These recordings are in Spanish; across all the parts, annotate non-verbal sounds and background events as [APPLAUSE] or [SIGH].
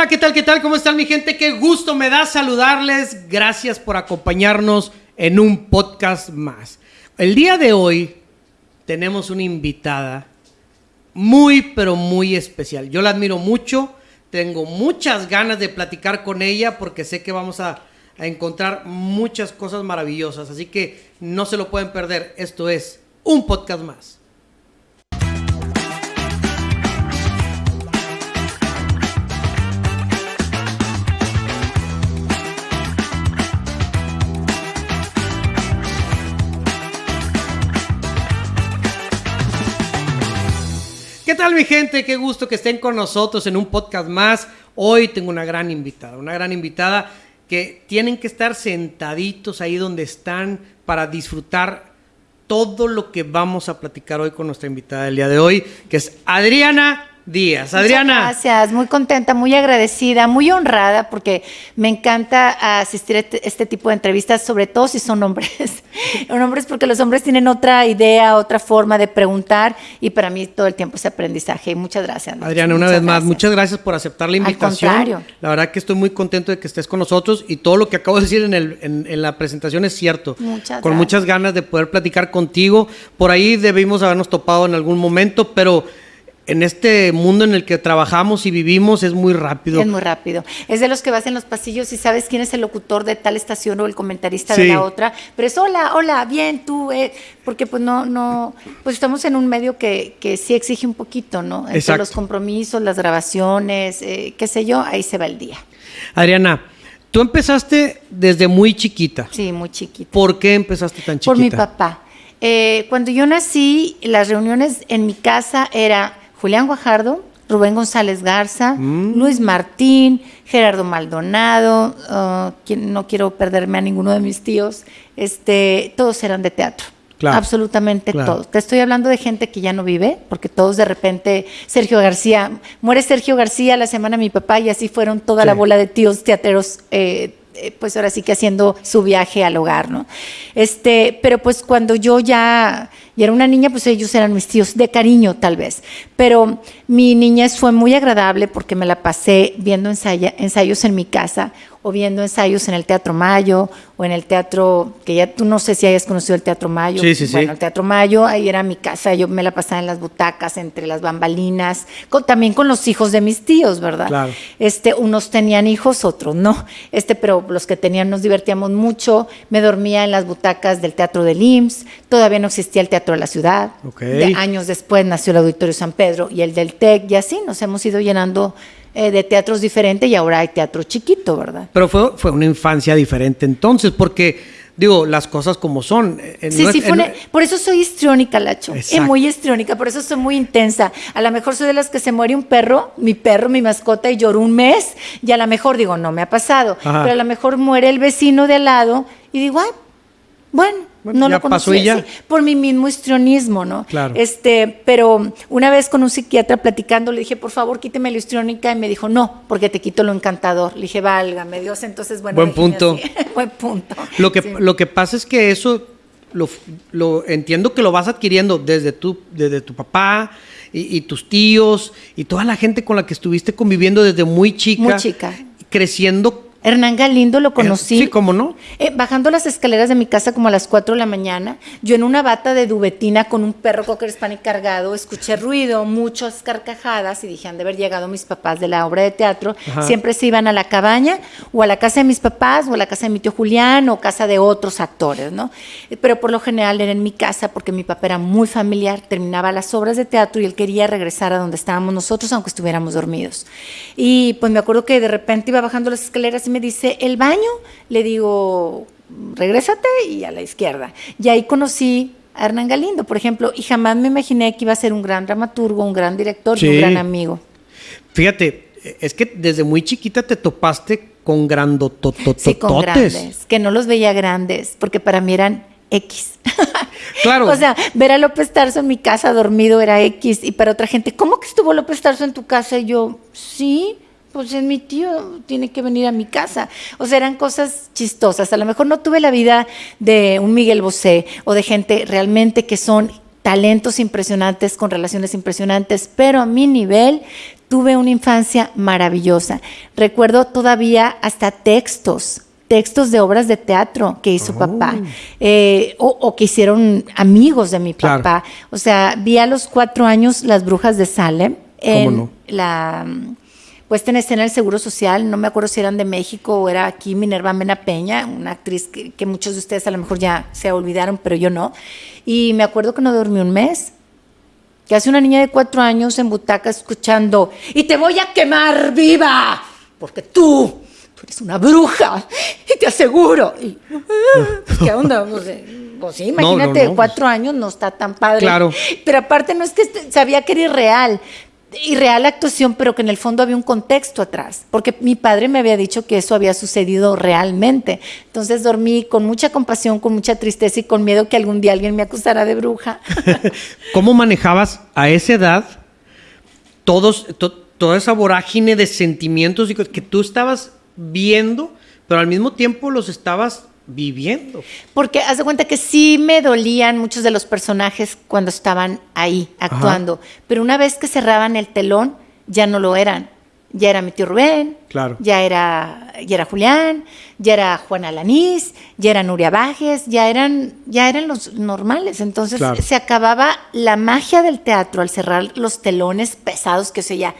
hola, ¿qué tal? ¿Qué tal? ¿Cómo están mi gente? Qué gusto me da saludarles. Gracias por acompañarnos en un podcast más. El día de hoy tenemos una invitada muy, pero muy especial. Yo la admiro mucho, tengo muchas ganas de platicar con ella porque sé que vamos a, a encontrar muchas cosas maravillosas. Así que no se lo pueden perder. Esto es un podcast más. Tal mi gente? Qué gusto que estén con nosotros en un podcast más. Hoy tengo una gran invitada, una gran invitada que tienen que estar sentaditos ahí donde están para disfrutar todo lo que vamos a platicar hoy con nuestra invitada del día de hoy, que es Adriana Díaz. Adriana. Muchas gracias, muy contenta, muy agradecida, muy honrada, porque me encanta asistir a este, este tipo de entrevistas, sobre todo si son hombres. [LAUGHS] son hombres porque los hombres tienen otra idea, otra forma de preguntar, y para mí todo el tiempo es aprendizaje. Muchas gracias. Adriana, una Muchas vez más, gracias. muchas gracias por aceptar la Al invitación. contrario. La verdad que estoy muy contento de que estés con nosotros y todo lo que acabo de decir en, el- en- en la presentación es cierto. Muchas con gracias. muchas ganas de poder platicar contigo. Por ahí debimos habernos topado en algún momento, pero en este mundo en el que trabajamos y vivimos es muy rápido. Es muy rápido. Es de los que vas en los pasillos y sabes quién es el locutor de tal estación o el comentarista Sí. de la otra, pero es hola, hola, bien, tú, eh", porque pues no, no, pues estamos en un medio que, que sí exige un poquito, ¿no? Entre Exacto. los compromisos, las grabaciones, eh, qué sé yo, ahí se va el día. Adriana, tú empezaste desde muy chiquita. Sí, muy chiquito. ¿Por qué empezaste tan chiquita? Por mi papá. Eh, cuando yo nací, las reuniones en mi casa era Julián Guajardo, Rubén González Garza, Mm. Luis Martín, Gerardo Maldonado, ah, quien- no quiero perderme a ninguno de mis tíos, este, todos eran de teatro. Claro, Absolutamente claro. todos. Te estoy hablando de gente que ya no vive, porque todos de repente, Sergio García, muere Sergio García la semana mi papá y así fueron toda Sí. la bola de tíos teateros, eh, pues ahora sí que haciendo su viaje al hogar, ¿no? Este, pero pues cuando yo ya, ya era una niña, pues ellos eran mis tíos, de cariño tal vez. Pero mi niñez fue muy agradable porque me la pasé viendo ensayos en mi casa o viendo ensayos en el Teatro Mayo o en el teatro, que ya tú no sé si hayas conocido el Teatro Mayo. Sí, sí, sí. Bueno, el Teatro Mayo, ahí era mi casa, yo me la pasaba en las butacas, entre las bambalinas, con- también con los hijos de mis tíos, ¿verdad? Claro. Este, unos tenían hijos, otros no. Este, pero los que tenían nos divertíamos mucho. Me dormía en las butacas del Teatro del IMSS. Todavía no existía el Teatro de la Ciudad. De años después nació el Auditorio San Pedro y el del TEC y así nos hemos ido llenando eh, de teatros diferentes y ahora hay teatro chiquito, ¿verdad? Pero fue, fue una infancia diferente entonces, porque, digo, las cosas como son. eh, Sí, no sí, es- fue una- eh, por eso soy histriónica, Lacho. Es muy histriónica, por eso soy muy intensa. A lo mejor soy de las que se muere un perro, mi perro, mi mascota, y lloro un mes, y a lo mejor digo, no me ha pasado. Ajá. Pero a lo mejor muere el vecino de al lado, y digo, ay, bueno, Bueno, no lo pasó sí, por mi mismo histrionismo, ¿no? Claro. Este, pero una vez con un psiquiatra platicando, le dije, por favor, quíteme la histriónica, y me dijo, no, porque te quito lo encantador. Le dije, válgame Dios, entonces, bueno. Buen punto. [LAUGHS] Buen punto. Lo que, Sí. lo que pasa es que eso lo, lo entiendo que lo vas adquiriendo desde tu, desde tu papá y, y tus tíos y toda la gente con la que estuviste conviviendo desde muy chica. Muy chica. Creciendo. Hernán Galindo lo conocí. Sí, ¿cómo no? Eh, bajando las escaleras de mi casa como a las 4 de la mañana, yo en una bata de dubetina con un perro cocker spaniel cargado, escuché ruido, muchas carcajadas y dije, han de haber llegado mis papás de la obra de teatro. Ajá. Siempre se iban a la cabaña o a la casa de mis papás o a la casa de mi tío Julián o casa de otros actores, ¿no? Eh, Pero por lo general era en mi casa porque mi papá era muy familiar, terminaba las obras de teatro y él quería regresar a donde estábamos nosotros aunque estuviéramos dormidos. Y pues me acuerdo que de repente iba bajando las escaleras y me dice, ¿el baño? Le digo, regrésate y a la izquierda. Y ahí conocí a Hernán Galindo, por ejemplo, y jamás me imaginé que iba a ser un gran dramaturgo, un gran director y un gran amigo. Fíjate, es que desde muy chiquita te topaste con grandototototes. Sí, con grandes, que no los veía grandes, porque para mí eran X. [LAUGHS] Claro. o sea, ver a López Tarso en mi casa dormido era X, y para otra gente, ¿cómo que estuvo López Tarso en tu casa? Y yo, sí, pues es mi tío, tiene que venir a mi casa. O sea, eran cosas chistosas. A lo mejor no tuve la vida de un Miguel Bosé o de gente realmente que son talentos impresionantes con relaciones impresionantes, pero a mi nivel Tuve una infancia maravillosa. Recuerdo todavía hasta textos, textos de obras de teatro que hizo papá, eh, o, que hicieron amigos de mi papá. O sea, vi a los cuatro años Las Brujas de Salem en la puesta en escena del Seguro Social, no me acuerdo si eran de México o era aquí Minerva Mena Peña, una actriz que, que, muchos de ustedes a lo mejor ya se olvidaron, pero yo no. Y me acuerdo que no dormí un mes, que hace una niña de cuatro años en butaca escuchando, y te voy a quemar viva, porque tú, tú eres una bruja, y te aseguro. Y, ¿Qué onda? [LAUGHS] pues sí, imagínate, cuatro años no está tan padre. Claro. Pero aparte no es que sabía que era irreal, y real actuación, pero que en el fondo había un contexto atrás, porque mi padre me había dicho que eso había sucedido realmente. Entonces dormí con mucha compasión, con mucha tristeza y con miedo que algún día alguien me acusara de bruja. [LAUGHS] ¿Cómo manejabas a esa edad todos, toda esa vorágine de sentimientos que tú estabas viendo, pero al mismo tiempo los estabas viviendo. Porque haz de cuenta que sí me dolían muchos de los personajes cuando estaban ahí actuando, pero una vez que cerraban el telón ya no lo eran. Ya era mi tío Rubén, claro. ya era, ya era Julián, ya era Juana Lanís, ya era Nuria Bajes, ya eran, ya eran los normales. Entonces se acababa la magia del teatro al cerrar los telones pesados que se ya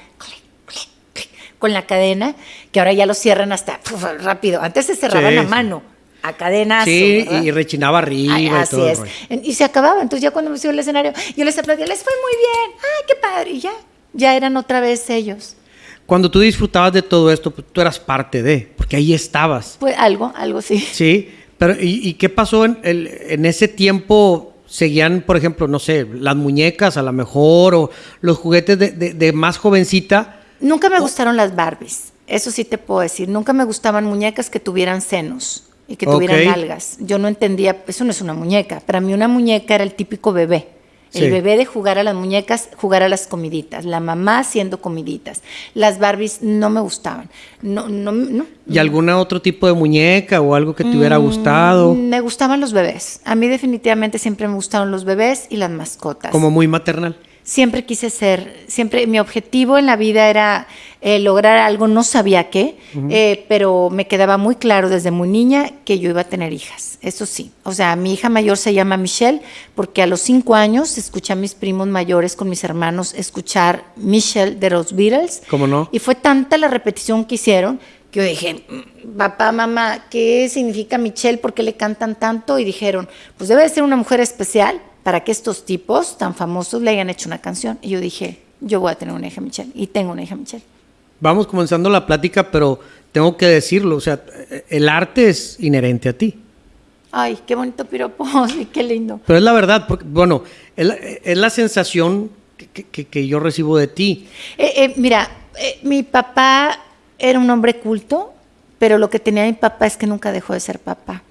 con la cadena, que ahora ya lo cierran hasta rápido. Antes se cerraban a mano a cadenas. Sí, y rechinaba arriba. así y es. Y se acababa. Entonces ya cuando me subió al escenario, yo les aplaudía, les fue muy bien. ¡Ay, qué padre! Y ya, ya eran otra vez ellos. Cuando tú disfrutabas de todo esto, pues, tú eras parte de, porque ahí estabas. Pues algo, algo sí. Sí, pero ¿y, qué pasó en, en ese tiempo? seguían, por ejemplo, no sé, las muñecas a lo mejor o los juguetes de, de, más jovencita. Nunca me gustaron las Barbies, eso sí te puedo decir. Nunca me gustaban muñecas que tuvieran senos y que tuvieran algas. Yo no entendía, eso no es una muñeca. Para mí una muñeca era el típico bebé. El bebé de jugar a las muñecas, jugar a las comiditas. La mamá haciendo comiditas. Las Barbies no me gustaban. No, no, no. ¿Y algún otro tipo de muñeca o algo que te hubiera mm, gustado? Me gustaban los bebés. A mí definitivamente siempre me gustaron los bebés y las mascotas. Como muy maternal siempre quise ser, siempre mi objetivo en la vida era eh, lograr algo, no sabía qué, eh, pero me quedaba muy claro desde muy niña que yo iba a tener hijas, eso sí. O sea, mi hija mayor se llama Michelle porque a los cinco años escuché a mis primos mayores con mis hermanos escuchar Michelle de los Beatles. ¿Cómo no? Y fue tanta la repetición que hicieron que yo dije, mm, papá, mamá, ¿qué significa Michelle? ¿Por qué le cantan tanto? Y dijeron, pues debe de ser una mujer especial para que estos tipos tan famosos le hayan hecho una canción. Y yo dije, yo voy a tener una hija Michelle y tengo una hija Michelle. Vamos comenzando la plática, pero tengo que decirlo, o sea, el arte es inherente a ti. Ay, qué bonito piropo, [LAUGHS] qué lindo. Pero es la verdad, porque, bueno, es la, sensación que, yo recibo de ti. Eh, eh, mira, eh, mi papá era un hombre culto, pero lo que tenía mi papá es que nunca dejó de ser papá.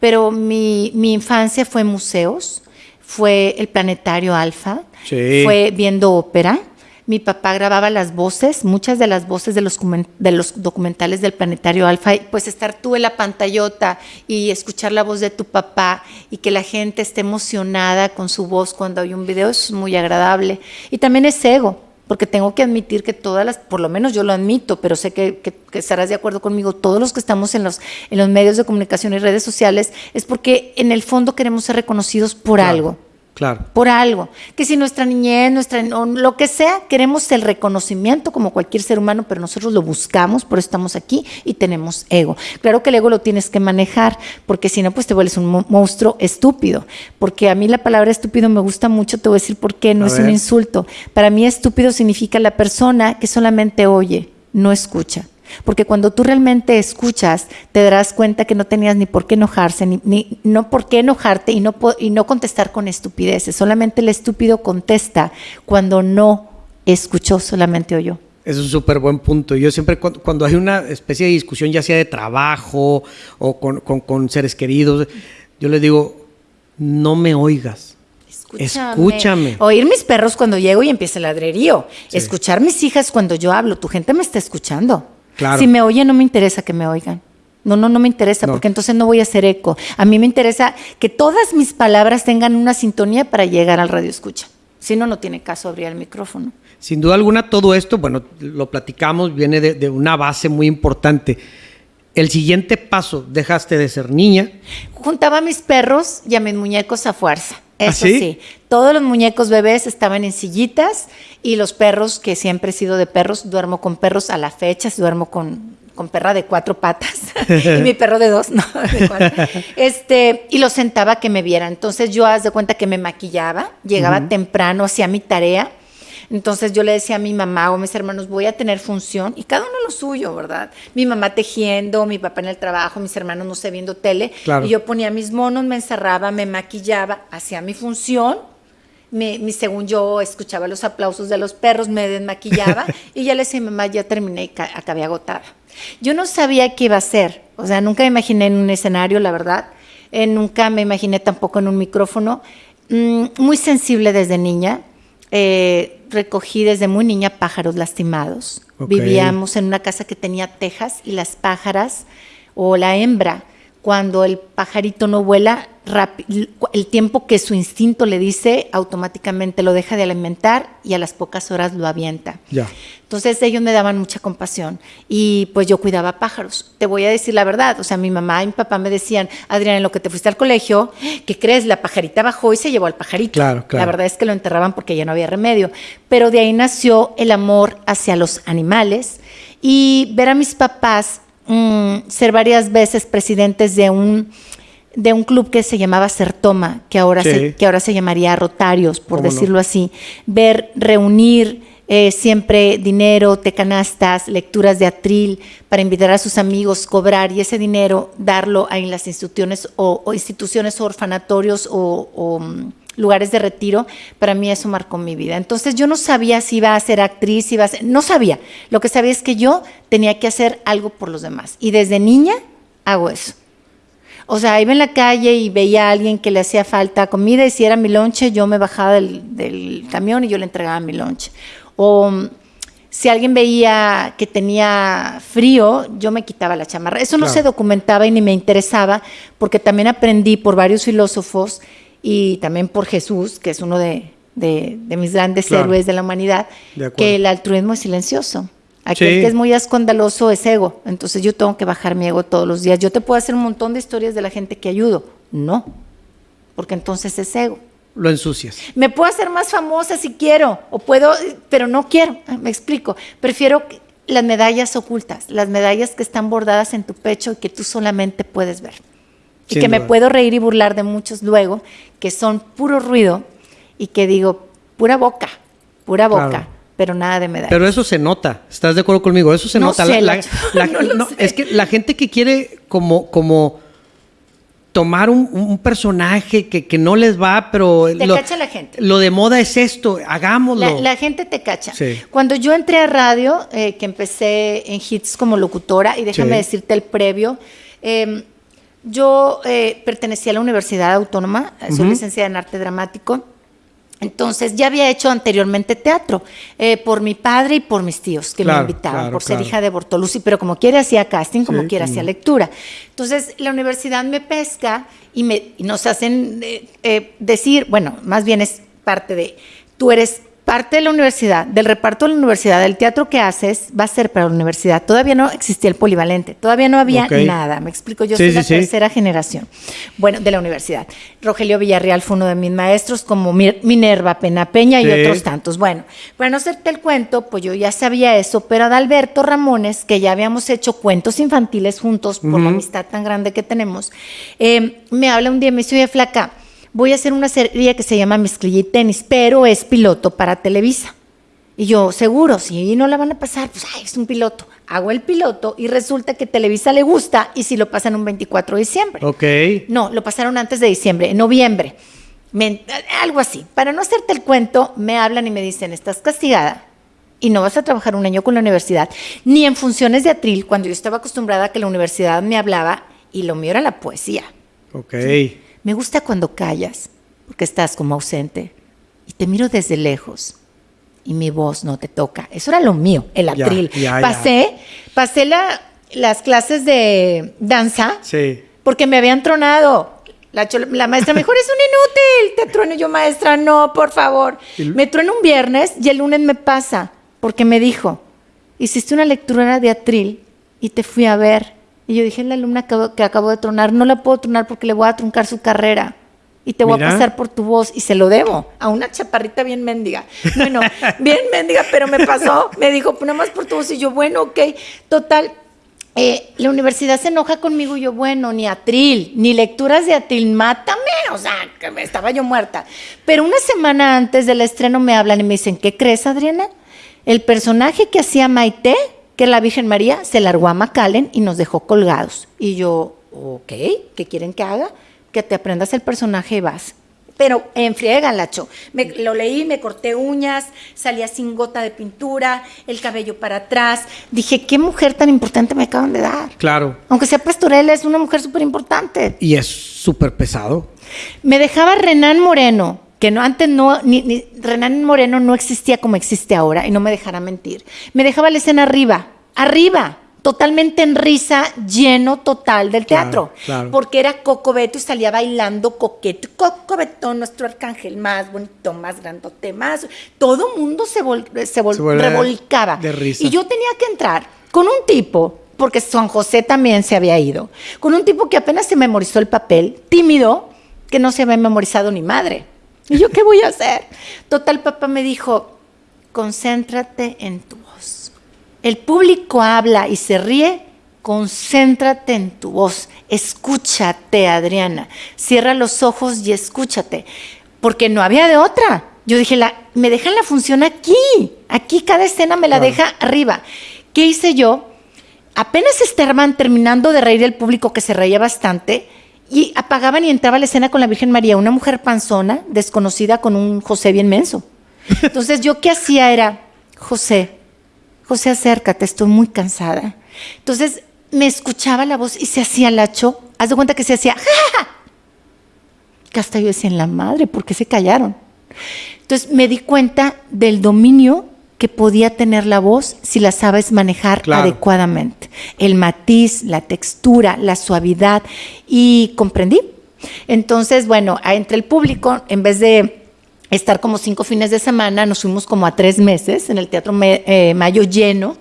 Pero mi, mi infancia fue en museos, fue el Planetario Alfa, fue viendo ópera. Mi papá grababa las voces, muchas de las voces de los, de los documentales del Planetario Alfa, pues estar tú en la pantallota y escuchar la voz de tu papá y que la gente esté emocionada con su voz cuando hay un video es muy agradable. Y también es ego, porque tengo que admitir que todas las, por lo menos yo lo admito, pero sé que, estarás de acuerdo conmigo, todos los que estamos en los, en los medios de comunicación y redes sociales, es porque en el fondo queremos ser reconocidos por algo. Claro. Por algo. Que si nuestra niñez, nuestra, lo que sea, queremos el reconocimiento como cualquier ser humano, pero nosotros lo buscamos, por eso estamos aquí y tenemos ego. Claro que el ego lo tienes que manejar, porque si no, pues te vuelves un monstruo estúpido. Porque a mí la palabra estúpido me gusta mucho, te voy a decir por qué, no es un insulto. Para mí estúpido significa la persona que solamente oye, no escucha. Porque cuando tú realmente escuchas, te darás cuenta que no tenías ni por qué enojarse, ni, no por qué enojarte y no, y no contestar con estupideces. Solamente el estúpido contesta cuando no escuchó, solamente oyó. Es un súper buen punto. Yo siempre, cuando, hay una especie de discusión, ya sea de trabajo o con, seres queridos, yo les digo, no me oigas. Escúchame. Oír mis perros cuando llego y empieza el ladrerío. Escuchar mis hijas cuando yo hablo. Tu gente me está escuchando. Si me oyen, no me interesa que me oigan. No, no, no me interesa, porque entonces no voy a hacer eco. A mí me interesa que todas mis palabras tengan una sintonía para llegar al radio escucha. Si no, no tiene caso abrir el micrófono. sin duda alguna todo esto, bueno, lo platicamos, viene de, de una base muy importante. El siguiente paso, dejaste de ser niña. Juntaba a mis perros y a mis muñecos a fuerza. ¿Ah, Eso sí? sí? Todos los muñecos bebés estaban en sillitas y los perros, que siempre he sido de perros, duermo con perros a la fecha, duermo con, con perra de cuatro patas [LAUGHS] y mi perro de dos, [LAUGHS] no, de cuatro. Este, y los sentaba que me vieran. Entonces yo haz de cuenta que me maquillaba, llegaba temprano, hacía mi tarea. Entonces yo le decía a mi mamá o a mis hermanos, voy a tener función, y cada uno lo suyo, ¿verdad? Mi mamá tejiendo, mi papá en el trabajo, mis hermanos no sé, viendo tele. Claro. Y yo ponía mis monos, me encerraba, me maquillaba, hacía mi función. Me, mi- según yo escuchaba los aplausos de los perros, me desmaquillaba [LAUGHS] y ya le decía a mi mamá, ya terminé y ca- acabé agotada. Yo no sabía qué iba a hacer, o sea, nunca me imaginé en un escenario, la verdad, Eh, nunca me imaginé tampoco en un micrófono. Mm, muy sensible desde niña, Eh, recogí desde muy niña pájaros lastimados. Vivíamos en una casa que tenía tejas y las pájaras o la hembra, cuando el pajarito no vuela, el tiempo que su instinto le dice, automáticamente lo deja de alimentar y a las pocas horas lo avienta. Ya. Entonces ellos me daban mucha compasión y pues yo cuidaba pájaros. Te voy a decir la verdad, o sea, mi mamá y mi papá me decían, Adrián, en lo que te fuiste al colegio, ¿qué crees? La pajarita bajó y se llevó al pajarito. Claro, claro. La verdad es que lo enterraban porque ya no había remedio. Pero de ahí nació el amor hacia los animales y ver a mis papás mm, ser varias veces presidentes de un de un club que se llamaba Certoma, que ahora, Sí. se, que ahora se llamaría Rotarios, por decirlo así. Ver, reunir eh, siempre dinero, tecanastas, lecturas de atril para invitar a sus amigos, cobrar y ese dinero darlo a en las instituciones o, o instituciones orfanatorios o, o, mm, lugares de retiro, para mí eso marcó mi vida. Entonces yo no sabía si iba a ser actriz, si iba a ser, no sabía. Lo que sabía es que yo tenía que hacer algo por los demás. Y desde niña hago eso. O sea, iba en la calle y veía a alguien que le hacía falta comida y si era mi lonche, yo me bajaba del, del camión y yo le entregaba mi lonche. O mm, si alguien veía que tenía frío, yo me quitaba la chamarra. Eso no Claro. se documentaba y ni me interesaba porque también aprendí por varios filósofos y también por Jesús, que es uno de, de- de mis grandes Claro. héroes de la humanidad, De que el altruismo es silencioso. Aquel Sí. que es muy escandaloso es ego. Entonces yo tengo que bajar mi ego todos los días. Yo te puedo hacer un montón de historias de la gente que ayudo. No, porque entonces es ego. Lo ensucias. Me puedo hacer más famosa si quiero, o puedo, pero no quiero. Ah, Me explico. Prefiero las medallas ocultas, las medallas que están bordadas en tu pecho y que tú solamente puedes ver. Y Sin que me puedo reír y burlar de muchos luego, que son puro ruido y que digo, pura boca, pura boca, Claro. pero nada de medallas. Pero eso se nota, ¿estás de acuerdo conmigo? Eso se No nota. sé, La- [LAUGHS] la- no lo no, sé. es que la gente que quiere como, como tomar un, un personaje que, que no les va, pero Te lo, cacha la gente. lo de moda es esto, hagámoslo. La, la gente te cacha. Sí. Cuando yo entré a radio, eh, que empecé en hits como locutora, y déjame Sí. decirte el previo, eh, yo eh, pertenecía a la Universidad Autónoma, eh, soy licenciada en arte dramático. Entonces ya había hecho anteriormente teatro eh, por mi padre y por mis tíos que Claro, me invitaban claro, por ser claro. hija de Bortolucci, pero como quiera hacía casting, como Sí, quiera hacía lectura. Entonces la universidad me pesca y, me, y nos hacen eh, eh, decir, bueno, más bien es parte de, tú eres parte de la universidad, del reparto de la universidad, del teatro que haces va a ser para la universidad. Todavía no existía el polivalente, todavía no había nada, me explico, yo Sí, soy sí, la sí. tercera generación, bueno, de la universidad. Rogelio Villarreal fue uno de mis maestros, como Minerva Pena Peña y otros tantos. Bueno, para no hacerte el cuento, pues yo ya sabía eso, pero Adalberto Ramones, que ya habíamos hecho cuentos infantiles juntos por la amistad tan grande que tenemos, eh, me habla un día y me dice, oye, flaca, voy a hacer una serie que se llama Mezclilla y Tenis, pero es piloto para Televisa. Y yo, seguro, si no la van a pasar, pues ay, es un piloto. Hago el piloto y resulta que Televisa le gusta y si lo pasan un 24 de diciembre. Ok. No, lo pasaron antes de diciembre, en noviembre. Me- algo así. Para no hacerte el cuento, me hablan y me dicen, estás castigada y no vas a trabajar un año con la universidad, ni en funciones de atril, cuando yo estaba acostumbrada a que la universidad me hablaba y lo mío era la poesía. Ok. Me gusta cuando callas, porque estás como ausente y te miro desde lejos y mi voz no te toca. Eso era lo mío, el atril. ya, ya. pasé, pasé la- las clases de danza Sí. porque me habían tronado. La, la maestra me dijo, eres un inútil, te trueno. Yo, maestra, no, por favor. Me trueno un viernes y el lunes me pasa, porque me dijo, hiciste una lectura de atril y te fui a ver. Y yo dije, la alumna acabo- que acabo de tronar, no la puedo tronar porque le voy a truncar su carrera. Y te voy a pasar por tu voz y se lo debo a una chaparrita bien mendiga. Bueno, [LAUGHS] bien mendiga, pero me pasó. Me dijo, nada más por tu voz. Y yo, bueno, ok. Total, eh, la universidad se enoja conmigo y yo, bueno, ni atril, ni lecturas de atril, mátame, o sea, que me estaba yo muerta. Pero una semana antes del estreno me hablan y me dicen, ¿qué crees, Adriana? El personaje que hacía Maite, que la Virgen María, se largó a Macallen y nos dejó colgados. Y yo, ok, ¿qué quieren que haga? Que te aprendas el personaje y vas. Pero en friega, Lacho. Me, lo leí, me corté uñas, salía sin gota de pintura, el cabello para atrás. Dije, ¿qué mujer tan importante me acaban de dar? Claro. Aunque sea pastorela, es una mujer súper importante. Y es súper pesado. Me dejaba Renan Moreno, que no antes no, ni, ni- Renan Moreno no existía como existe ahora, y no me dejará mentir. Me dejaba la escena arriba, arriba, totalmente en risa, lleno total del teatro. claro. Porque era Coco Beto y salía bailando coqueto. Coco Beto, nuestro arcángel más bonito, más grandote, más. Todo mundo se, vol- se vol- Se vuelve revolcaba. de risa. Y yo tenía que entrar con un tipo, porque Juan José también se había ido, con un tipo que apenas se memorizó el papel, tímido, que no se había memorizado ni madre. [LAUGHS] ¿Y yo qué voy a hacer? Total, papá me dijo, concéntrate en tu voz. El público habla y se ríe, concéntrate en tu voz. Escúchate, Adriana. Cierra los ojos y escúchate. Porque no había de otra. Yo dije, la, me dejan la función aquí. Aquí cada escena me la Claro. deja arriba. ¿Qué hice yo? Apenas estaban terminando de reír el público, que se reía bastante, y apagaban y entraba a la escena con la Virgen María, una mujer panzona, desconocida, con un José bien menso. Entonces, yo qué hacía era, José, José, acércate, estoy muy cansada. Entonces, me escuchaba la voz y se hacía lacho. Haz de cuenta que se hacía, "Ja, ja, ja". que hasta yo decía, la madre, ¿por qué se callaron? Entonces, me di cuenta del dominio que podía tener la voz si la sabes manejar Claro. adecuadamente. El matiz, la textura, la suavidad. Y comprendí. Entonces, bueno, entre el público, en vez de estar como cinco fines de semana, nos fuimos como a tres meses en el Teatro Me- eh, Mayo lleno.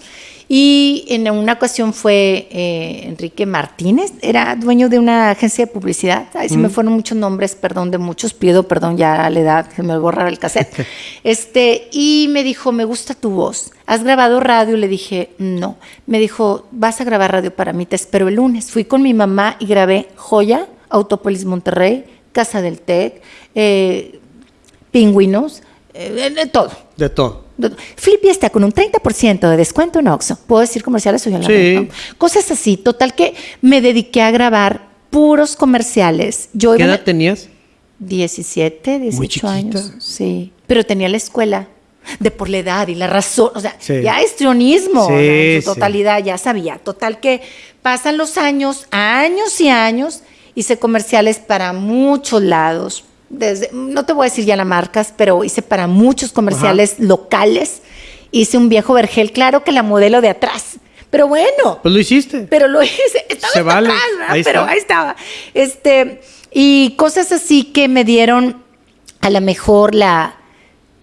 Y en una ocasión fue eh, Enrique Martínez, era dueño de una agencia de publicidad. Ahí se me fueron muchos nombres, perdón de muchos, pido perdón ya a la edad, que me borraba el cassette. [LAUGHS] este, y me dijo, me gusta tu voz. ¿Has grabado radio? Le dije, no. Me dijo, vas a grabar radio para mí, te espero el lunes. Fui con mi mamá y grabé Joya, Autópolis Monterrey, Casa del TEC, eh, Pingüinos, eh, de todo. De todo. Flippy está con un 30% de descuento en Oxxo. ¿Puedo decir comerciales o ya la Sí. no? Cosas así. Total que me dediqué a grabar puros comerciales. Yo ¿Qué iba edad tenías? 17, 18 chiquita. años. Sí. Pero tenía la escuela de por la edad y la razón. O sea, Sí. ya histrionismo Sí, o sea, en su sí. totalidad, ya sabía. Total que pasan los años, años y años, hice comerciales para muchos lados. Desde, no te voy a decir ya las marcas, pero hice para muchos comerciales locales. Hice un viejo vergel, claro que la modelo de atrás. Pero bueno, Pues lo hiciste. pero lo hice, [LAUGHS] estaba Se vale. atrás, ¿verdad? Ahí pero está. ahí estaba. Este, y cosas así que me dieron a lo mejor la,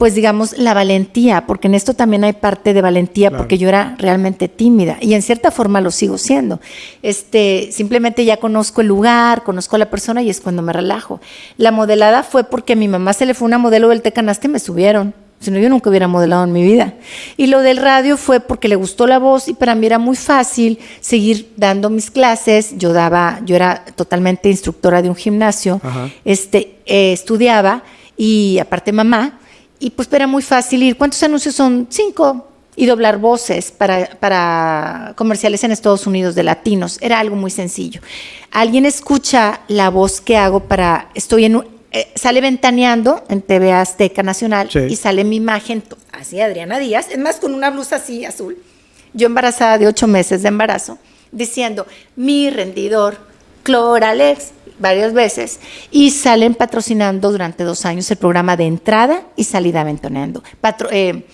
pues digamos, la valentía, porque en esto también hay parte de valentía, Claro. porque yo era realmente tímida y en cierta forma lo sigo siendo. Este, simplemente ya conozco el lugar, conozco a la persona y es cuando me relajo. La modelada fue porque a mi mamá se le fue una modelo del Tecanaste y me subieron. Si no, yo nunca hubiera modelado en mi vida. Y lo del radio fue porque le gustó la voz y para mí era muy fácil seguir dando mis clases. Yo daba, yo era totalmente instructora de un gimnasio, Ajá. este, eh, estudiaba y aparte mamá, y pues era muy fácil ir. ¿Cuántos anuncios son? Cinco. Y doblar voces para, para comerciales en Estados Unidos de latinos. Era algo muy sencillo. Alguien escucha la voz que hago para, estoy en un, eh, sale ventaneando en TV Azteca Nacional Sí. y sale mi imagen, así Adriana Díaz, es más con una blusa así azul, yo embarazada de ocho meses de embarazo, diciendo mi rendidor, Cloralex, varias veces, y salen patrocinando durante dos años el programa de entrada y salida ventaneando. Patro- eh,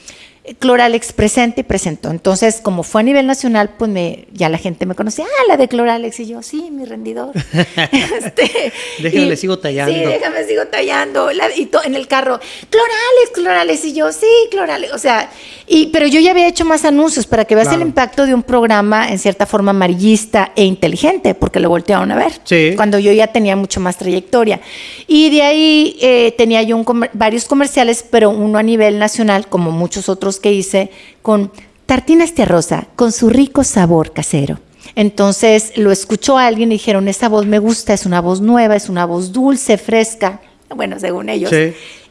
Cloralex presente y presentó. Entonces, como fue a nivel nacional, pues me, ya la gente me conocía, ah, la de Cloralex, y yo, sí, mi rendidor. [LAUGHS] este, déjame, le sigo tallando. Sí, déjame, sigo tallando. y en el carro, Cloralex, Cloralex, y yo, sí, Cloralex. O sea, y, pero yo ya había hecho más anuncios para que veas el impacto de un programa en cierta forma amarillista e inteligente, porque lo voltearon a ver. Sí. Cuando yo ya tenía mucho más trayectoria. Y de ahí eh, tenía yo varios comerciales, pero uno a nivel nacional, como muchos otros que hice con tartinas de rosa, con su rico sabor casero. Entonces lo escuchó alguien y dijeron, esa voz me gusta, es una voz nueva, es una voz dulce, fresca, bueno, según ellos.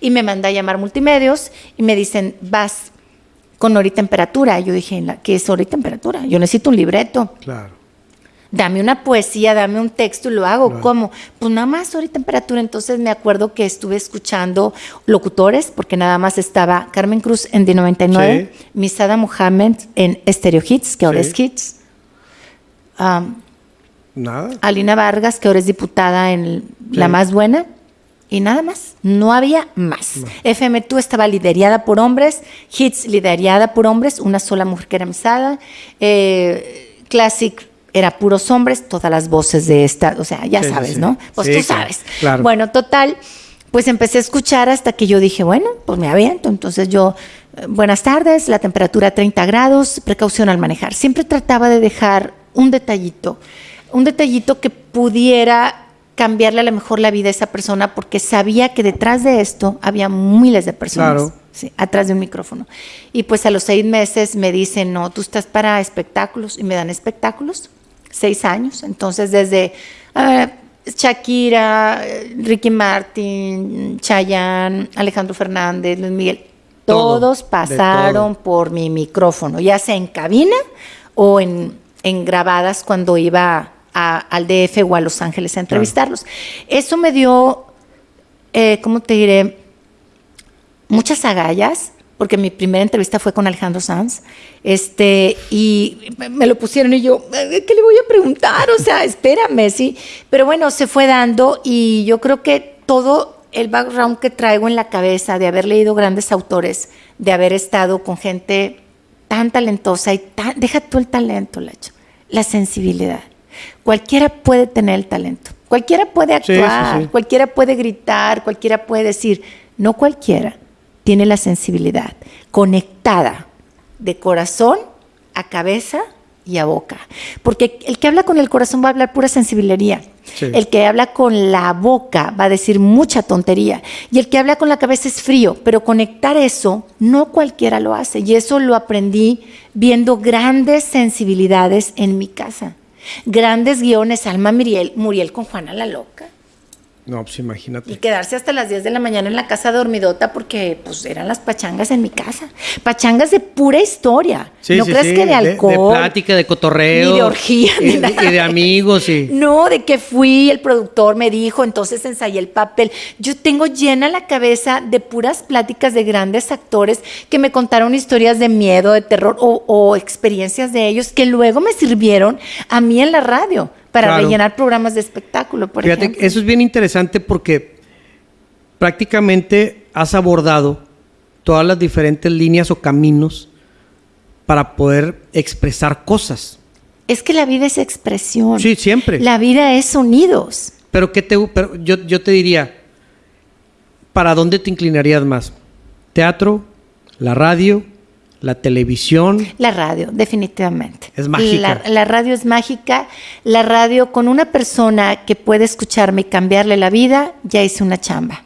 Y me manda a llamar multimedios y me dicen, vas con hora y temperatura. Yo dije, ¿qué es hora y temperatura? Yo necesito un libreto. Claro dame una poesía, dame un texto y lo hago. ¿Cómo? Pues nada más hora y temperatura. Entonces me acuerdo que estuve escuchando locutores, porque nada más estaba Carmen Cruz en D99, Misada Mohamed en Stereo Hits, que ahora es Hits. nada. Alina Vargas, que ahora es diputada en La Más Buena. Y nada más, no había más. FM2 estaba liderada por hombres, Hits liderada por hombres, una sola mujer que era Misada, eh, Classic era puros hombres, todas las voces de esta, o sea, ya sabes, ¿no? Pues tú sabes. Bueno, total, pues empecé a escuchar hasta que yo dije, bueno, pues me aviento. Entonces yo, eh, buenas tardes, la temperatura 30 grados, precaución al manejar. Siempre trataba de dejar un detallito, un detallito que pudiera cambiarle a lo mejor la vida a esa persona porque sabía que detrás de esto había miles de personas. Claro. Sí, atrás de un micrófono. Y pues a los seis meses me dicen, no, tú estás para espectáculos y me dan espectáculos seis años. Entonces, desde Shakira, Ricky Martin, Chayanne, Alejandro Fernández, Luis Miguel, todos pasaron por mi micrófono, ya sea en cabina o en, grabadas cuando iba al DF o a Los Ángeles a entrevistarlos. Eso me dio, eh, ¿cómo te diré? Muchas agallas porque mi primera entrevista fue con Alejandro Sanz, este, y me lo pusieron y yo, ¿qué le voy a preguntar? O sea, espérame, sí. Pero bueno, se fue dando y yo creo que todo el background que traigo en la cabeza de haber leído grandes autores, de haber estado con gente tan talentosa y tan, deja tú el talento, Lacho, la sensibilidad. Cualquiera puede tener el talento, cualquiera puede actuar, cualquiera puede gritar, cualquiera puede decir, no cualquiera tiene la sensibilidad conectada de corazón a cabeza y a boca. Porque el que habla con el corazón va a hablar pura sensibilidad. El que habla con la boca va a decir mucha tontería. Y el que habla con la cabeza es frío. Pero conectar eso, no cualquiera lo hace. Y eso lo aprendí viendo grandes sensibilidades en mi casa. Grandes guiones, Alma Muriel, Muriel con Juana la Loca. No, pues imagínate. Y quedarse hasta las 10 de la mañana en la casa dormidota porque pues eran las pachangas en mi casa. Pachangas de pura historia. no crees que de alcohol. De, plática, de cotorreo. Ni de orgía. Y, de amigos, y... [LAUGHS] No, de que fui, el productor me dijo, entonces ensayé el papel. Yo tengo llena la cabeza de puras pláticas de grandes actores que me contaron historias de miedo, de terror o, o experiencias de ellos que luego me sirvieron a mí en la radio para rellenar programas de espectáculo, por Fíjate, Eso es bien interesante porque prácticamente has abordado todas las diferentes líneas o caminos para poder expresar cosas. Es que la vida es expresión. Sí, siempre. La vida es sonidos. Pero, ¿qué te, pero yo, yo te diría, ¿para dónde te inclinarías más? ¿Teatro? ¿La radio? La televisión. La radio, definitivamente. Es mágica. La, radio es mágica. La radio con una persona que puede escucharme y cambiarle la vida, ya hice una chamba.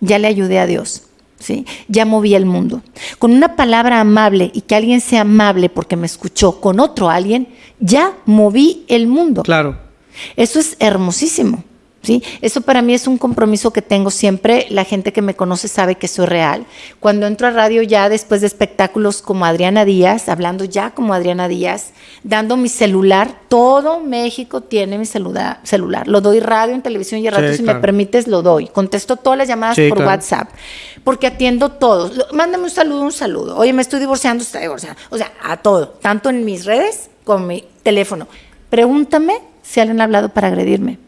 Ya le ayudé a Dios. ¿sí? Ya moví el mundo. Con una palabra amable y que alguien sea amable porque me escuchó con otro alguien, ya moví el mundo. Claro. Eso es hermosísimo. ¿Sí? Eso para mí es un compromiso que tengo siempre. La gente que me conoce sabe que soy real. Cuando entro a radio ya después de espectáculos como Adriana Díaz, hablando ya como Adriana Díaz, dando mi celular, todo México tiene mi celular. celular. Lo doy radio, en televisión y radio, si me permites, lo doy. Contesto todas las llamadas por WhatsApp, porque atiendo todos. Mándame un saludo, un saludo. Oye, me estoy divorciando, estoy divorciando. O sea, a todo, tanto en mis redes como en mi teléfono. Pregúntame si alguien ha hablado para agredirme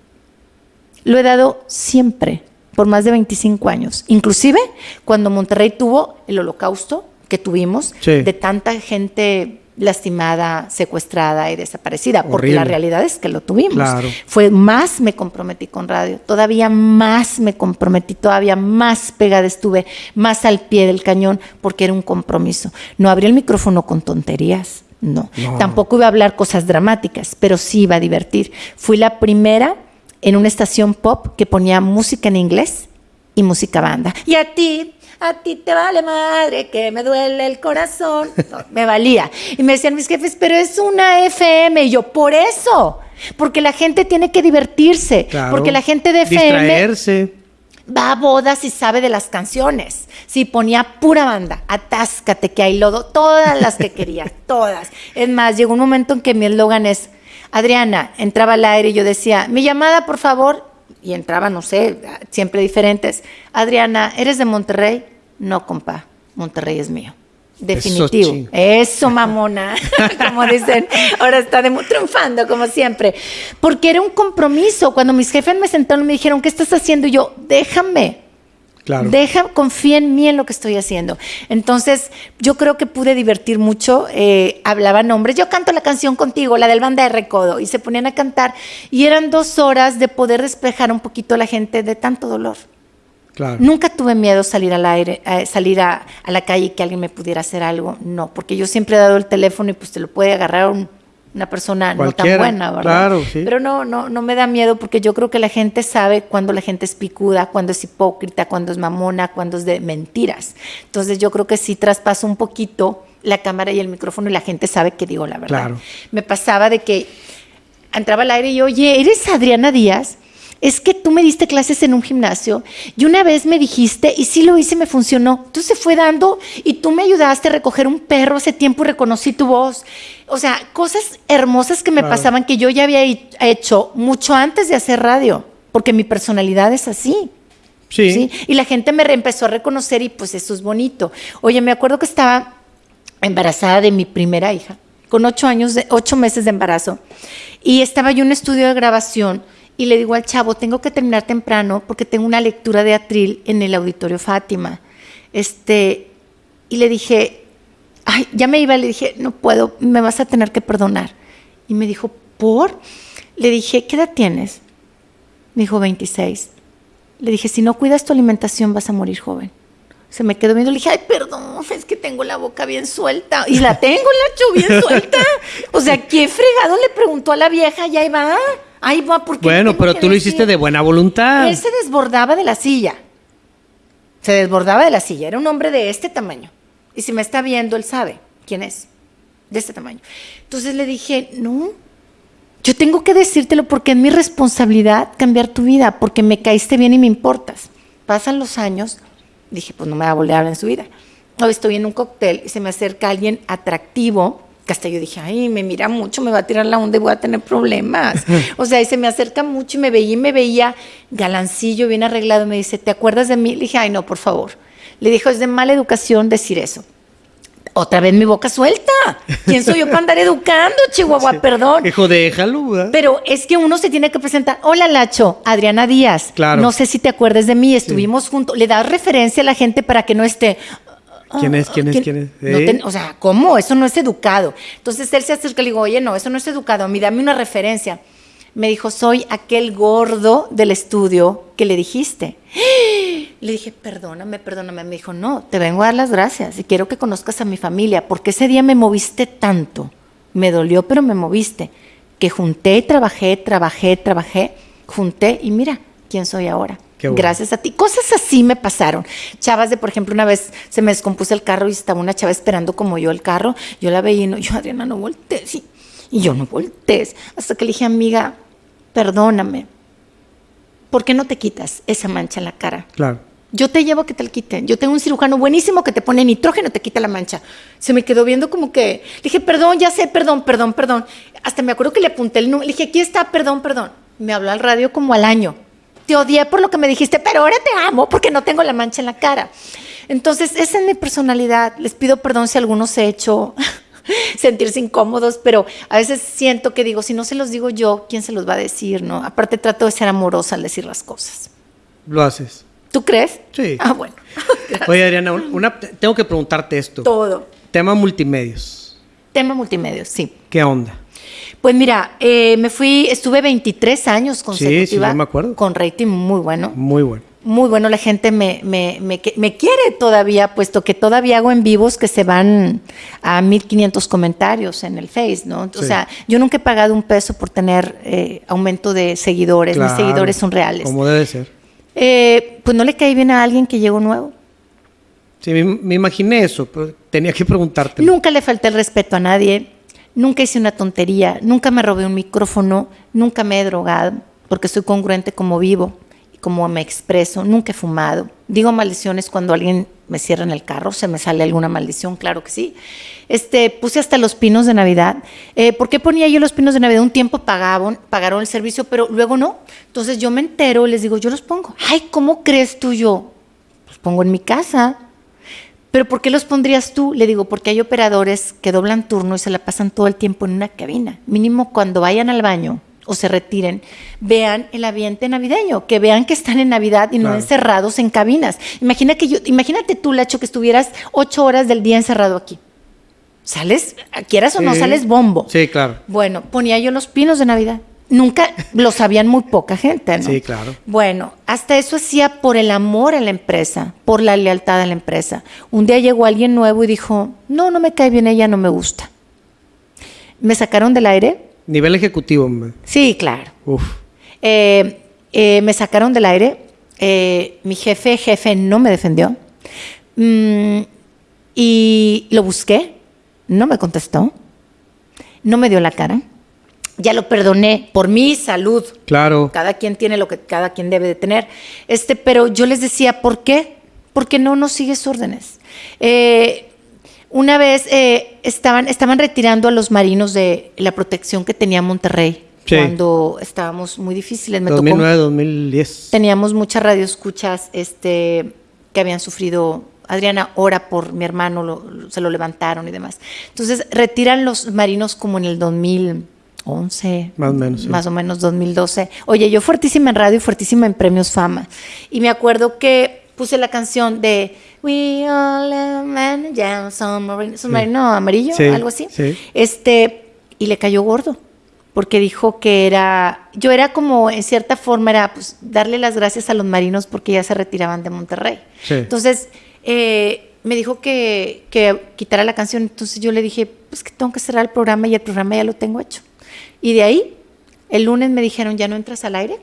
lo he dado siempre, por más de 25 años. Inclusive cuando Monterrey tuvo el holocausto, que tuvimos Sí. de tanta gente lastimada, secuestrada y desaparecida, porque la realidad es que lo tuvimos. Claro. Fue más me comprometí con radio, todavía más me comprometí, todavía más pegada estuve, más al pie del cañón, porque era un compromiso. No abrí el micrófono con tonterías, no. No. Tampoco iba a hablar cosas dramáticas, pero sí iba a divertir. Fui la primera en una estación pop que ponía música en inglés y música banda. Y a ti, a ti te vale madre que me duele el corazón. No, [LAUGHS] me valía. Y me decían mis jefes, pero es una FM. Y yo, por eso. Porque la gente tiene que divertirse. Claro. Porque la gente de FM Distraerse. va a bodas y sabe de las canciones. Sí, ponía pura banda, atáscate que hay lodo, todas las que quería, [LAUGHS] todas. Es más, llegó un momento en que mi eslogan es, Adriana, entraba al aire y yo decía, mi llamada, por favor, y entraba, no sé, siempre diferentes. Adriana, ¿eres de Monterrey? No, compa, Monterrey es mío. Definitivo. Eso, mamona, [LAUGHS] como dicen, ahora está de- triunfando como siempre. Porque era un compromiso. Cuando mis jefes me sentaron me dijeron, ¿qué estás haciendo? Y yo, déjame, Claro. Deja, confía en mí en lo que estoy haciendo. Entonces, yo creo que pude divertir mucho. eh, hablaban hombres, yo canto la canción contigo, la del banda de recodo, y se ponían a cantar. Y eran dos horas de poder despejar un poquito a la gente de tanto dolor. claro. Nunca tuve miedo salir al aire, salir a, a la calle y que alguien me pudiera hacer algo. No, porque yo siempre he dado el teléfono y pues te lo puede agarrar un- una persona no tan buena, ¿verdad? claro, sí. Pero no, no, no me da miedo porque yo creo que la gente sabe cuando la gente es picuda, cuando es hipócrita, cuando es mamona, cuando es de mentiras. Entonces yo creo que sí traspaso un poquito la cámara y el micrófono y la gente sabe que digo la verdad. Claro. Me pasaba de que entraba al aire y yo, oye, ¿eres Adriana Díaz? Es que tú me diste clases en un gimnasio y una vez me dijiste, y sí lo hice, me funcionó. Entonces se fue dando y tú me ayudaste a recoger un perro hace tiempo y reconocí tu voz. O sea, cosas hermosas que me Claro. pasaban que yo ya había he- hecho mucho antes de hacer radio, porque mi personalidad es así. Sí. ¿sí? Y la gente me empezó a reconocer y pues eso es bonito. Oye, me acuerdo que estaba embarazada de mi primera hija, con ocho años, de, ocho meses de embarazo, y estaba yo en un estudio de grabación y le digo al chavo, tengo que terminar temprano porque tengo una lectura de atril en el auditorio Fátima. Este, y le dije, ay, ya me iba, le dije, no puedo, me vas a tener que perdonar. Y me dijo, ¿por? Le dije, ¿qué edad tienes? Me dijo, 26. Le dije, si no cuidas tu alimentación vas a morir joven. Se me quedó viendo, le dije, ay, perdón, es que tengo la boca bien suelta. Y la tengo, la bien suelta. O sea, ¿qué fregado le preguntó a la vieja? Y ahí va, ahí va, porque Bueno, pero tú lo hiciste de buena voluntad. Él se desbordaba de la silla. Se desbordaba de la silla. Era un hombre de este tamaño. Y si me está viendo, él sabe quién es. De este tamaño. Entonces le dije, no, yo tengo que decírtelo porque es mi responsabilidad cambiar tu vida, porque me caíste bien y me importas. Pasan los años, dije, pues no me va a volver a hablar en su vida. Hoy estoy en un cóctel y se me acerca alguien atractivo, que hasta yo dije, ay, me mira mucho, me va a tirar la onda y voy a tener problemas. [LAUGHS] o sea, y se me acerca mucho y me veía y me veía galancillo, bien arreglado, y me dice, ¿te acuerdas de mí? Le dije, ay, no, por favor. Le dijo, es de mala educación decir eso. Otra vez mi boca suelta. ¿Quién soy yo para andar educando, Chihuahua? [LAUGHS] Perdón. Hijo, déjalo, ¿verdad? Pero es que uno se tiene que presentar. Hola, Lacho, Adriana Díaz. Claro. No sé si te acuerdas de mí, estuvimos juntos. Le das referencia a la gente para que no esté. ¿Quién es? ¿Quién es? ¿Quién es? No ¿Eh? te- o sea, ¿cómo? Eso no es educado. Entonces él se acerca y le digo, oye, no, eso no es educado. A mí dame una referencia. Me dijo, soy aquel gordo del estudio que le dijiste. [GASPS] Le dije, perdóname, perdóname. Me dijo, no, te vengo a dar las gracias y quiero que conozcas a mi familia, porque ese día me moviste tanto. Me dolió, pero me moviste. Que junté, trabajé, trabajé, trabajé, junté y mira quién soy ahora. Bueno. Gracias a ti. Cosas así me pasaron. Chavas de, por ejemplo, una vez se me descompuso el carro y estaba una chava esperando como yo el carro. Yo la veía y no, yo, Adriana, no voltees. Y, y yo no voltees. Hasta que le dije, amiga, perdóname. ¿Por qué no te quitas esa mancha en la cara? Claro. Yo te llevo a que te la quiten. Yo tengo un cirujano buenísimo que te pone nitrógeno te quita la mancha. Se me quedó viendo como que. Le dije, perdón, ya sé, perdón, perdón, perdón. Hasta me acuerdo que le apunté el número. Le dije, aquí está, perdón, perdón. Me habló al radio como al año. Te odié por lo que me dijiste, pero ahora te amo porque no tengo la mancha en la cara. Entonces, esa es mi personalidad. Les pido perdón si algunos he hecho [LAUGHS] sentirse incómodos, pero a veces siento que digo, si no se los digo yo, ¿quién se los va a decir? no? Aparte, trato de ser amorosa al decir las cosas. Lo haces. ¿Tú crees? Sí. Ah, bueno. [LAUGHS] Oye, Adriana, una, tengo que preguntarte esto. Todo. Tema multimedios. Tema multimedia, sí. ¿Qué onda? Pues mira, eh, me fui, estuve 23 años consecutiva yo me acuerdo. con rating muy bueno. Muy bueno. Muy bueno, la gente me, me, me, me quiere todavía, puesto que todavía hago en vivos que se van a 1500 comentarios en el Face, ¿no? O Sí. sea, yo nunca he pagado un peso por tener eh, aumento de seguidores, mis seguidores son reales. Como debe ser. Eh, pues no le cae bien a alguien que llegó nuevo. Sí, me, me imaginé eso, pero tenía que preguntarte. Nunca le falté el respeto a nadie, nunca hice una tontería, nunca me robé un micrófono, nunca me he drogado, porque soy congruente como vivo y como me expreso, nunca he fumado. Digo maldiciones cuando alguien me cierra en el carro, se me sale alguna maldición, claro que sí. Este, puse hasta los pinos de Navidad. Eh, ¿Por qué ponía yo los pinos de Navidad? Un tiempo pagaban, pagaron el servicio, pero luego no. Entonces yo me entero y les digo, yo los pongo. Ay, ¿cómo crees tú yo? Los pongo en mi casa. ¿Pero por qué los pondrías tú? Le digo, porque hay operadores que doblan turno y se la pasan todo el tiempo en una cabina. Mínimo cuando vayan al baño o se retiren, vean el ambiente navideño, que vean que están en Navidad y no Claro. encerrados en cabinas. Imagina que yo, imagínate tú, Lacho, que estuvieras ocho horas del día encerrado aquí. ¿Sales? ¿Quieras o no? Sales bombo. Sí, claro. Bueno, ponía yo los pinos de Navidad. Nunca lo sabían muy poca gente, ¿no? Sí, claro. Bueno, hasta eso hacía por el amor a la empresa, por la lealtad a la empresa. Un día llegó alguien nuevo y dijo, no, no me cae bien ella, no me gusta. Me sacaron del aire. Nivel ejecutivo. Sí, claro. Uf. Eh, eh, me sacaron del aire. Eh, mi jefe, jefe, no me defendió. Mm, y lo busqué. No me contestó. No me dio la cara. Ya lo perdoné por mi salud. Claro. Cada quien tiene lo que cada quien debe de tener. Este, pero yo les decía, ¿por qué? Porque no nos sigues órdenes. Eh, una vez eh, estaban, estaban retirando a los marinos de la protección que tenía Monterrey Sí. cuando estábamos muy difíciles. Me tocó 2009, 2010. teníamos muchas radioescuchas este, que habían sufrido. Adriana ora por mi hermano, lo- lo- se lo levantaron y demás. Entonces, retiran los marinos como en el 2011. Más o menos, sí. Más o menos 2012. Oye, yo fuertísima en radio y fuertísima en premios fama. Y me acuerdo que puse la canción de We all man, yeah, submarine, submarino amarillo, Sí, algo así. sí. Este, y le cayó gordo, porque dijo que era, yo era como, en cierta forma, era pues darle las gracias a los marinos porque ya se retiraban de Monterrey. Entonces, eh, me dijo que, que quitara la canción, entonces yo le dije, pues que tengo que cerrar el programa y el programa ya lo tengo hecho. Y de ahí, el lunes me dijeron, ya no entras al aire.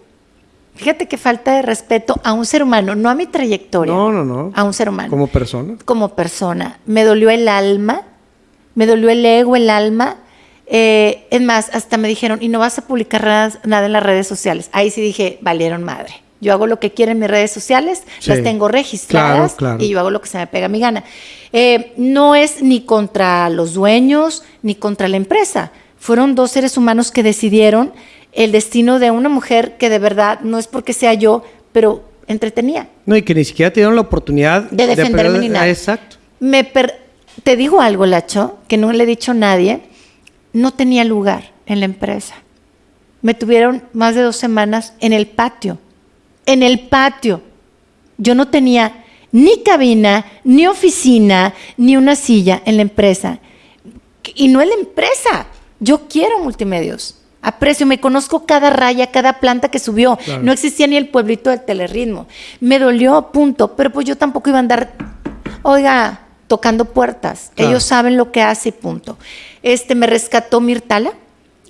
Fíjate que falta de respeto a un ser humano, no a mi trayectoria. No, no, no. A un ser humano Como persona. como persona. Me dolió el alma, me dolió el ego, el alma. Eh, es más, hasta me dijeron, y no vas a publicar nada, nada en las redes sociales. Ahí sí dije, valieron madre. Yo hago lo que quiero en mis redes sociales, Sí. las tengo registradas Claro, claro. y yo hago lo que se me pega a mi gana. Eh, no es ni contra los dueños ni contra la empresa. Fueron dos seres humanos que decidieron el destino de una mujer que de verdad no es porque sea yo, pero entretenía. No, y que ni siquiera te dieron la oportunidad De defenderme ni nada. Ah, exacto. Me per- te digo algo, Lacho, que no le he dicho a nadie. No tenía lugar en la empresa. Me tuvieron más de dos semanas en el patio. En el patio. Yo no tenía ni cabina, ni oficina, ni una silla en la empresa. Y no es la empresa. Yo quiero multimedios. Aprecio, me conozco cada raya, cada planta que subió. Claro. No existía ni el pueblito del telerritmo. Me dolió, punto. Pero pues yo tampoco iba a andar, oiga, tocando puertas. Claro. Ellos saben lo que hace, punto. Este, me rescató Mirtala.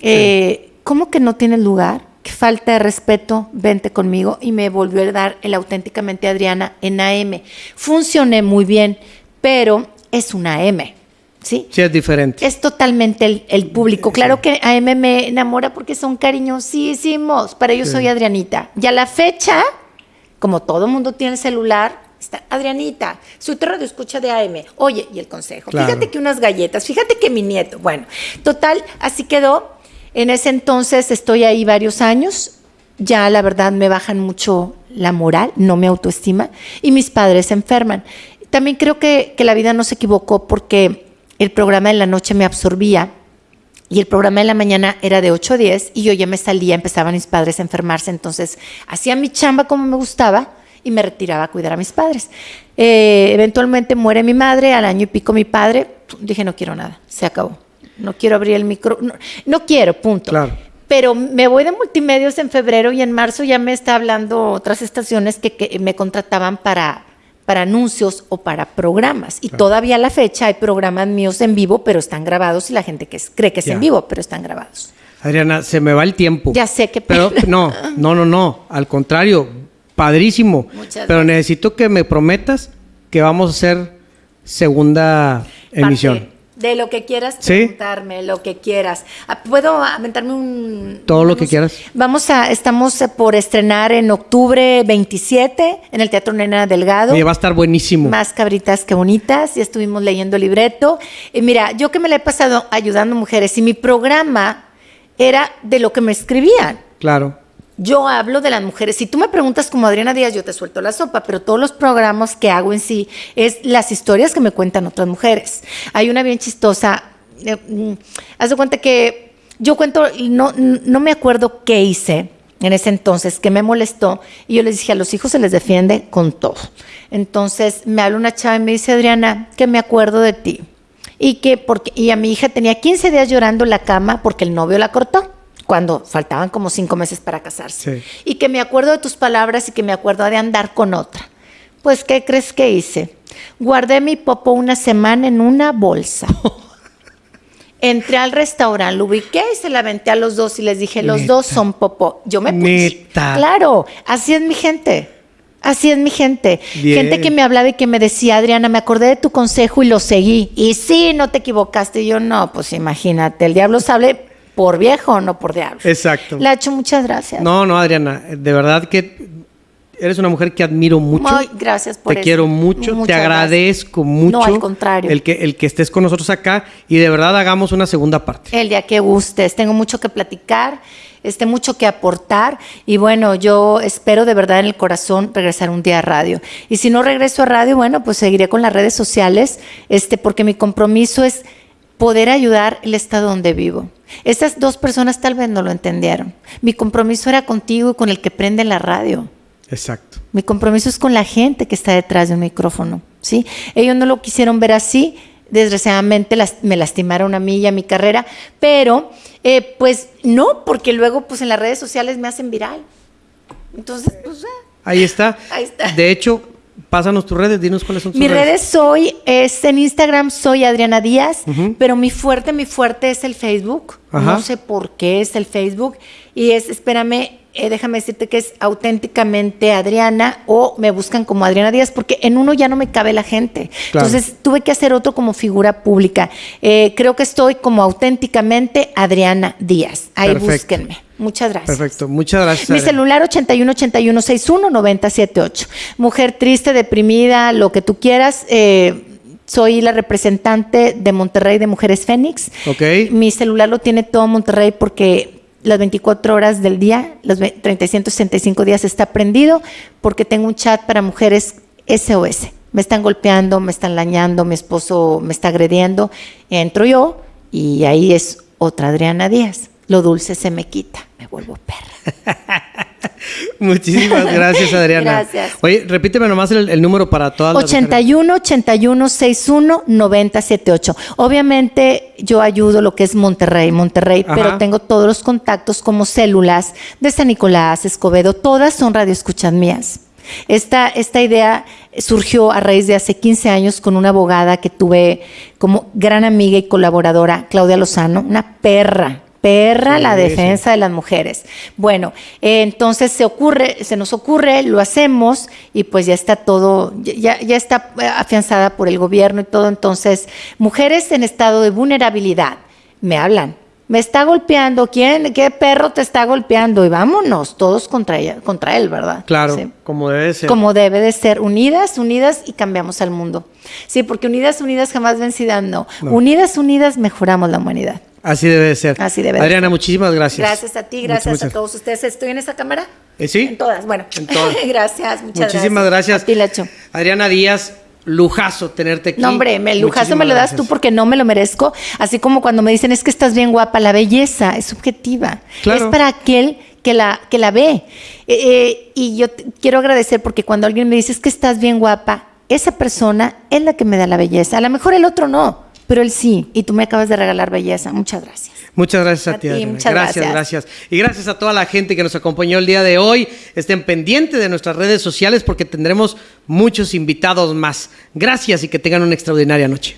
Eh, ¿Cómo que no tienes lugar? Qué falta de respeto, vente conmigo. Y me volvió a dar el auténticamente Adriana en AM. Funcioné muy bien, pero es una AM. ¿Sí? Sí, es diferente. Es totalmente el, el público. Claro que AM me enamora porque son cariñosísimos. Para ellos Sí. soy Adrianita. Y a la fecha, como todo mundo tiene el celular, está Adrianita, su radio escucha de AM. Oye, y el consejo. Claro. Fíjate que unas galletas, fíjate que mi nieto. Bueno, total, así quedó. En ese entonces estoy ahí varios años. Ya la verdad me bajan mucho la moral, no me autoestima. Y mis padres se enferman. También creo que, que la vida no se equivocó porque el programa de la noche me absorbía y el programa de la mañana era de 8 a 10 y yo ya me salía, empezaban mis padres a enfermarse, entonces hacía mi chamba como me gustaba y me retiraba a cuidar a mis padres. Eh, eventualmente muere mi madre, al año y pico mi padre, dije no quiero nada, se acabó. No quiero abrir el micro, no, no quiero, punto. Claro. Pero me voy de multimedios en febrero y en marzo ya me está hablando otras estaciones que, que me contrataban para, para anuncios o para programas. Y todavía a la fecha hay programas míos en vivo, pero están grabados y la gente que cree que es Ya. en vivo, pero están grabados. Adriana, se me va el tiempo. Ya sé que Pero no, no, no, no. Al contrario, padrísimo. Muchas Pero gracias. necesito que me prometas que vamos a hacer segunda emisión. Parte De lo que quieras Sí. preguntarme, lo que quieras. Ah, ¿Puedo aventarme un...? Todo lo que quieras. Vamos a... Estamos eh, por estrenar en octubre 27 en el Teatro Nena Delgado. Va a estar buenísimo. Más cabritas que bonitas, ya estuvimos leyendo el libreto. Y mira, yo que me la he pasado ayudando mujeres y mi programa era de lo que me escribían. Claro. Yo hablo de las mujeres. Si tú me preguntas como Adriana Díaz, yo te suelto la sopa, pero todos los programas que hago en sí es las historias que me cuentan otras mujeres. Hay una bien chistosa. eh, mm, haz de cuenta que yo cuento, no, no me acuerdo qué hice en ese entonces, que me molestó, y yo les dije, a los hijos se les defiende con todo. Entonces me habla una chava y me dice, Adriana, que me acuerdo de ti. Y que porque, y a mi hija tenía 15 días llorando en la cama porque el novio la cortó, cuando faltaban como cinco meses para casarse. Sí. Y que me acuerdo de tus palabras y que me acuerdo de andar con otra. Pues, ¿qué crees que hice? Guardé mi popo una semana en una bolsa. [LAUGHS] Entré al restaurante, lo ubiqué y se la aventé a los dos y les dije, los Neta. dos son popó. Yo me puse. Neta. Claro, así es mi gente. Así es mi gente. Bien. Gente que me hablaba y que me decía, Adriana, me acordé de tu consejo y lo seguí. Y sí, no te equivocaste. Y yo, no, pues imagínate, el diablo sabe por viejo, no por diablo. Exacto. Lacho, muchas gracias. No, no, Adriana, de verdad que eres una mujer que admiro mucho. Muy gracias por Te eso. quiero mucho, Muchas te gracias. agradezco mucho. No, al contrario. El que, el que estés con nosotros acá y de verdad hagamos una segunda parte. El día que gustes. Tengo mucho que platicar, este, mucho que aportar. Y bueno, yo espero de verdad en el corazón regresar un día a radio. Y si no regreso a radio, bueno, pues seguiré con las redes sociales, este, porque mi compromiso es poder ayudar el estado donde vivo. Estas dos personas tal vez no lo entendieron. Mi compromiso era contigo y con el que prende la radio. Exacto. Mi compromiso es con la gente que está detrás de un micrófono, ¿sí? Ellos no lo quisieron ver así, desgraciadamente las- me lastimaron a mí y a mi carrera, pero eh, pues no, porque luego pues en las redes sociales me hacen viral. Entonces, pues ah. Ahí está. [LAUGHS] Ahí está. De hecho, pásanos tus redes, dinos cuáles son tus mis redes soy, es en Instagram soy Adriana Díaz, pero mi fuerte, mi fuerte es el Facebook. Ajá. No sé por qué es el Facebook. Y es, espérame, eh, déjame decirte que es auténticamente Adriana o me buscan como Adriana Díaz, porque en uno ya no me cabe la gente. Claro. Entonces tuve que hacer otro como figura pública. Eh, creo que estoy como auténticamente Adriana Díaz. Ahí Perfecto. búsquenme. Muchas gracias. Perfecto, muchas gracias. Mi celular 81 81 61 978. Mujer triste, deprimida, lo que tú quieras. eh, soy la representante de Monterrey de Mujeres Fénix. Ok. Mi celular lo tiene todo Monterrey porque las 24 horas del día, los ve- 365 días está prendido porque tengo un chat para mujeres SOS. Me están golpeando, me están lañando, mi esposo me está agrediendo. Entro yo y ahí es otra Adriana Díaz. Lo dulce se me quita, me vuelvo perra. [LAUGHS] Muchísimas gracias, Adriana. Gracias. Oye, repíteme nomás el, el número para todas las mujeres. 81 81 61 90 78. Obviamente yo ayudo lo que es Monterrey, Monterrey, Ajá. pero tengo todos los contactos como células de San Nicolás, Escobedo, todas son radioescuchas mías. Esta, esta idea surgió a raíz de hace 15 años con una abogada que tuve como gran amiga y colaboradora, Claudia Lozano, una perra, perra Sí, la sí. defensa de las mujeres. Bueno, eh, entonces se ocurre, se nos ocurre, lo hacemos y pues ya está todo, ya, ya está eh, afianzada por el gobierno y todo. Entonces, mujeres en estado de vulnerabilidad me hablan. Me está golpeando, ¿quién? ¿Qué perro te está golpeando? Y vámonos, todos contra ella, contra él, ¿verdad? Claro, Sí. como debe ser. Como debe de ser, unidas, unidas y cambiamos al mundo. Sí, porque unidas, unidas jamás vencidas, no. No. Unidas, unidas mejoramos la humanidad. Así debe de ser. Así debe de Adriana, ser. muchísimas gracias. Gracias a ti, gracias muchas- a todos ustedes. ¿Estoy en esa cámara? Eh, sí. En todas, bueno. En todas. [LAUGHS] gracias, muchas Muchísimas gracias. A ti, Lacho. Adriana Díaz, lujazo tenerte aquí. No, hombre, me, lujazo me lo das gracias. tú porque no me lo merezco. Así como cuando me dicen es que estás bien guapa, la belleza es subjetiva. Claro. Es para aquel que que la, que la ve. Eh, eh, y yo quiero agradecer porque cuando alguien me dice es que estás bien guapa, esa persona es la que me da la belleza. A lo mejor el otro no, pero él sí. Y tú me acabas de regalar belleza. Muchas gracias. Muchas gracias a, ti. muchas gracias, gracias, Y gracias a toda la gente que nos acompañó el día de hoy. Estén pendientes de nuestras redes sociales porque tendremos muchos invitados más. Gracias y que tengan una extraordinaria noche.